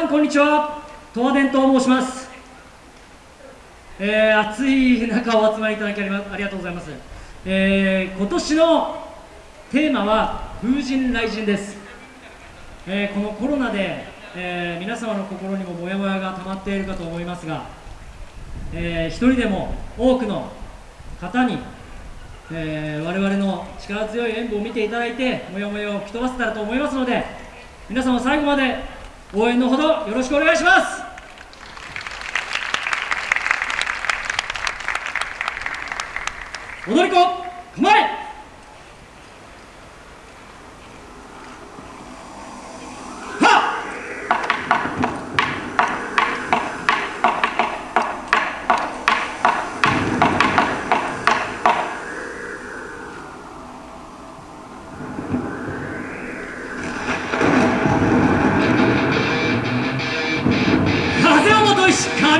さんこんにちは。東和伝と申します。えー、暑い中お集まりいただきありがとうございます、えー、今年のテーマは風神雷神です、えー、このコロナで、えー、皆様の心にもモヤモヤが溜まっているかと思いますが、えー、一人でも多くの方に、えー、我々の力強い演舞を見ていただいてモヤモヤを吹き飛ばせたらと思いますので皆様最後まで応援のほどよろしくお願いします。踊り子構え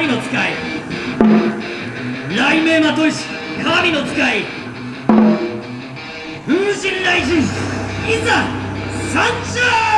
神の使い。雷鳴まといし神の使い。風神雷神いざ参上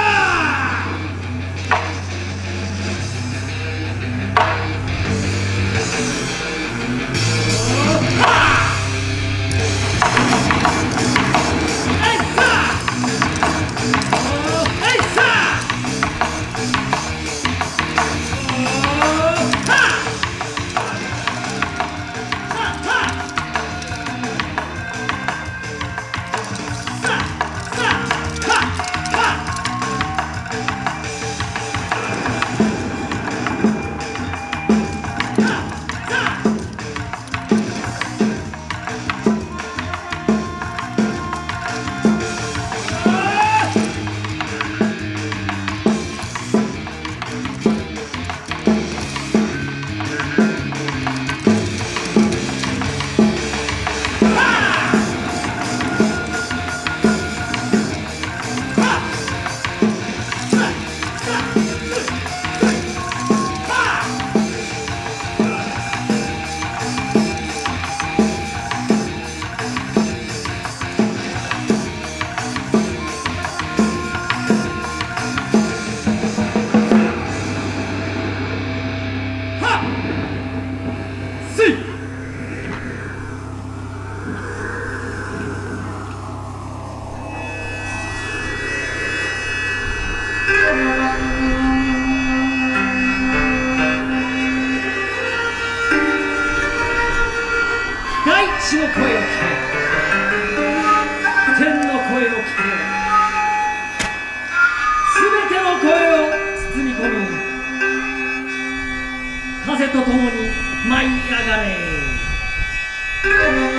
大地の声を聞け。天の声を聞け。風ともに舞い上がれ。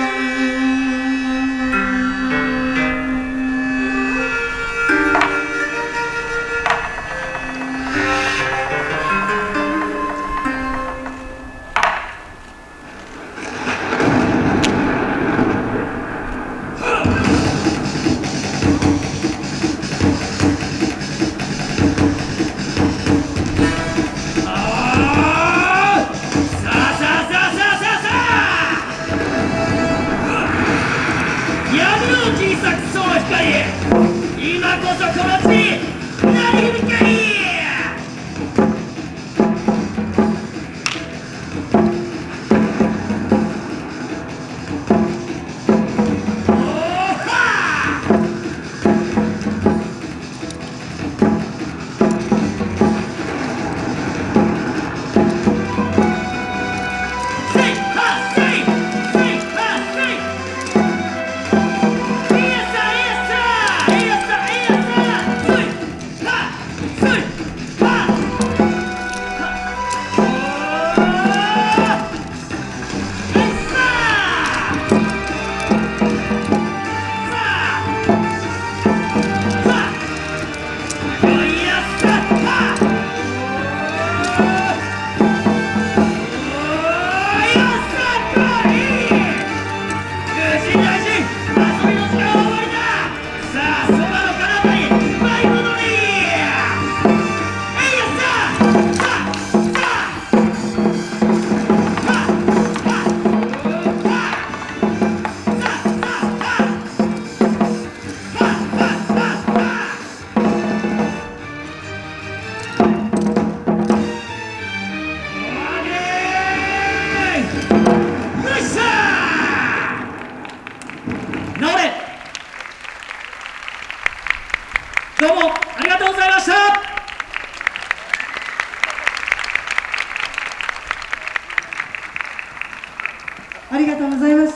こそこのチどうもありがとうございました。